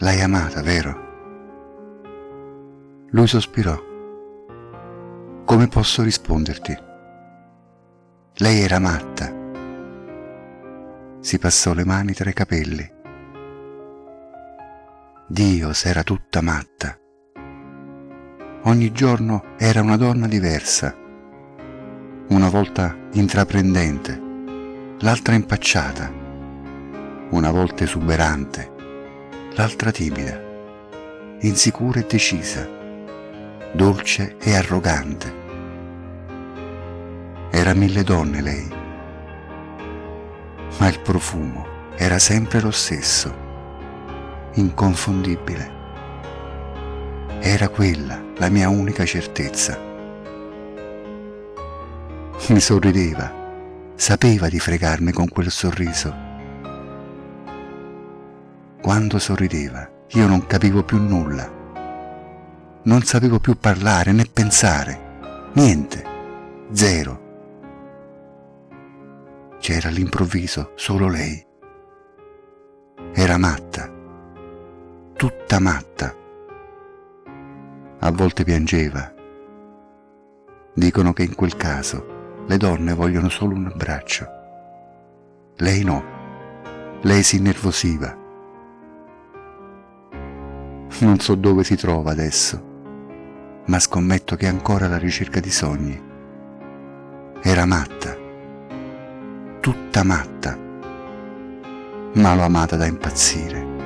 L'hai amata, vero? Lui sospirò. Come posso risponderti? Lei era matta. Si passò le mani tra i capelli. Dio s'era tutta matta. Ogni giorno era una donna diversa, una volta intraprendente, l'altra impacciata, una volta esuberante, l'altra timida, insicura e decisa, dolce e arrogante. Era mille donne lei, ma il profumo era sempre lo stesso, inconfondibile. Era quella la mia unica certezza. Mi sorrideva, sapeva di fregarmi con quel sorriso. Quando sorrideva io non capivo più nulla. Non sapevo più parlare né pensare, niente, zero. C'era all'improvviso solo lei. Era matta, tutta matta. A volte piangeva. Dicono che in quel caso le donne vogliono solo un abbraccio. Lei no. Lei si innervosiva. Non so dove si trova adesso, ma scommetto che è ancora alla ricerca di sogni. Era matta, tutta matta, ma l'ho amata da impazzire.